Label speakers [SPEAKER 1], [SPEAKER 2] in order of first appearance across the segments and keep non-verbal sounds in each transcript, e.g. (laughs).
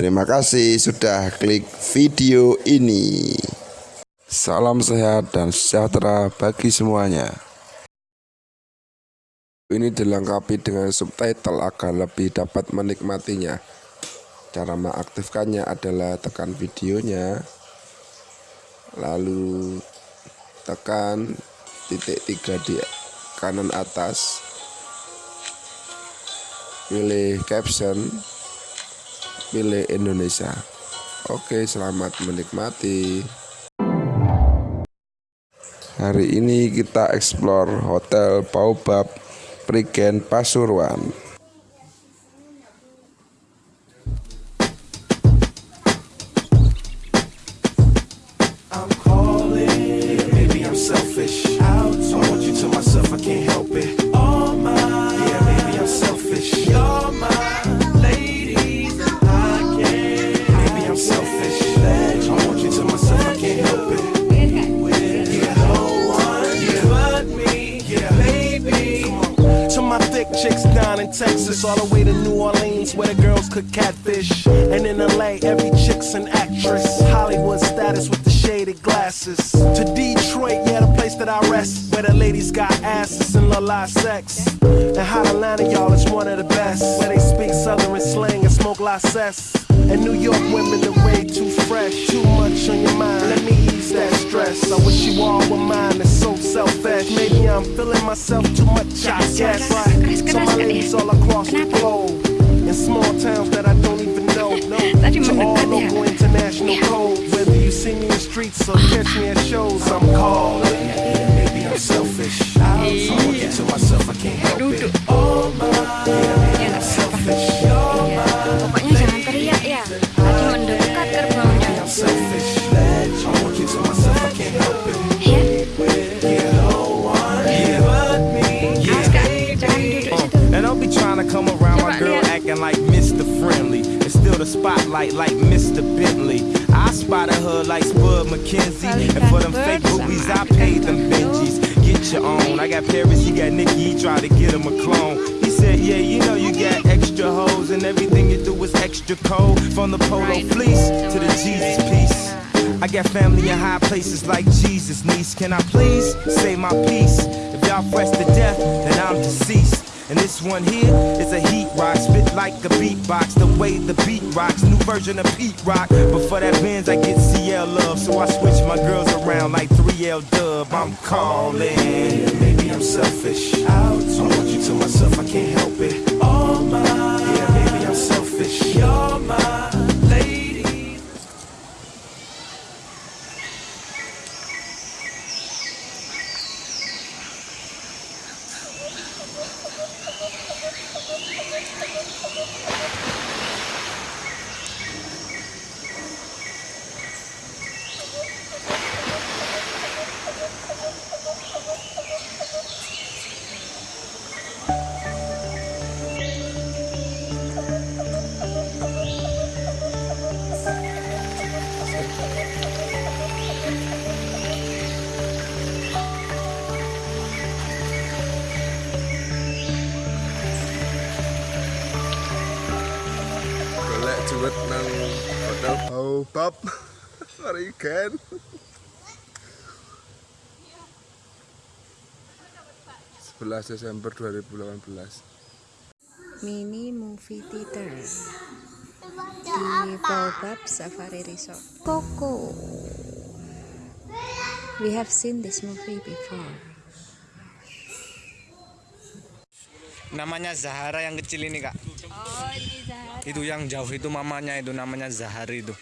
[SPEAKER 1] Terima kasih sudah klik video ini. Salam sehat dan sejahtera bagi semuanya. Ini dilengkapi dengan subtitle agar lebih dapat menikmatinya. Cara mengaktifkannya adalah tekan videonya, lalu tekan titik tiga di kanan atas pilih caption pilih Indonesia. Oke selamat menikmati. Hari ini kita explore hotel Baobab Prigen Pasuruan
[SPEAKER 2] Texas, all the way to New Orleans, where the girls cook catfish. And in LA, every chick's an actress. Hollywood status with the shaded glasses. To Detroit, yeah, the place that I rest, where the ladies got asses and la sex. And Hot Atlanta, y'all, is one of the best, where they speak Southern slang and smoke la cess. And New York women are way too fresh, too much on your mind. Let me ease that stress. I wish you all were mine. It's so selfish. Maybe I'm feeling myself too much. I guess. Right. So my ladies all across the globe, in small towns that I don't even know. (laughs) No. To all local international code. Whether you see me in the streets or catch me at shows, I'm calling.
[SPEAKER 3] Spotlight like Mr. Bentley. I spotted her like Spud McKenzie. And for them fake boobies, I paid them Benjis. Get your own. I got Paris, he got Nikki, he tried to get him a clone. He said, Yeah, you know you got extra hoes, and everything you do is extra cold. From the polo fleece to the Jesus piece. I got family in high places like Jesus, niece. Can I please say my piece? If y'all fresh to death, then I'm deceased. And this one here is a heat rock, spit like a beatbox. Rocks, new version of Pete Rock. But for that Benz, I get CL love, so I switch my girls around like 3L Dub. I'm calling.
[SPEAKER 2] Maybe I'm selfish. I want you to
[SPEAKER 1] hotel Baobab Prigen sebelas Desember 2018
[SPEAKER 4] Mini movie theater di Baobab Safari Resort. Coco. We have seen this movie before.
[SPEAKER 3] Namanya Zahara yang kecil ini kak.
[SPEAKER 4] Oh, ini Zahara.
[SPEAKER 3] Itu yang jauh itu mamanya itu namanya Zahari itu.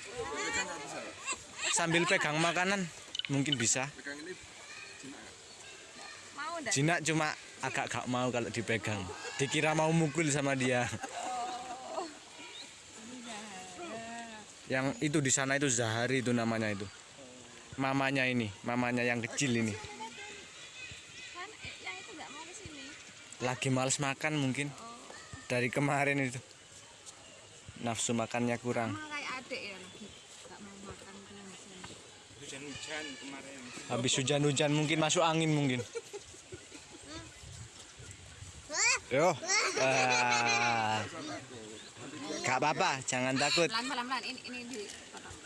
[SPEAKER 3] Sambil pegang makanan mungkin bisa. Jinak cuma agak gak mau kalau dipegang. Dikira mau mukul sama dia. Yang itu di sana itu Zahari itu namanya itu. Mamanya ini, mamanya yang kecil ini. Lagi males makan mungkin. Dari kemarin itu. Nafsu makannya kurang.
[SPEAKER 4] Sama kayak adik ya lagi enggak mau makan langsung.
[SPEAKER 3] Habis hujan-hujan mungkin masuk angin mungkin. Yo. Ah.
[SPEAKER 5] Gak apa-apa, jangan takut.
[SPEAKER 4] Pelan pelan pelan. Ini ini di potong.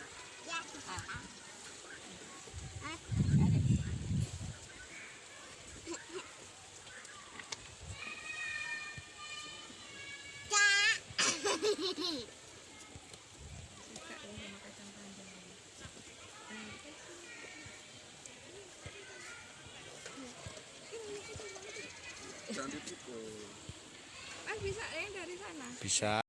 [SPEAKER 4] Mas bisa yang dari sana.
[SPEAKER 5] Bisa.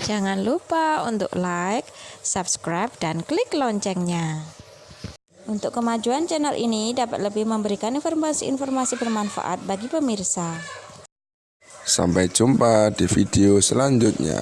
[SPEAKER 6] Jangan lupa untuk like, subscribe, dan klik loncengnya. Untuk kemajuan channel ini dapat lebih memberikan informasi-informasi bermanfaat bagi pemirsa.
[SPEAKER 1] Sampai jumpa di video selanjutnya.